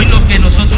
Hoy lo que nosotros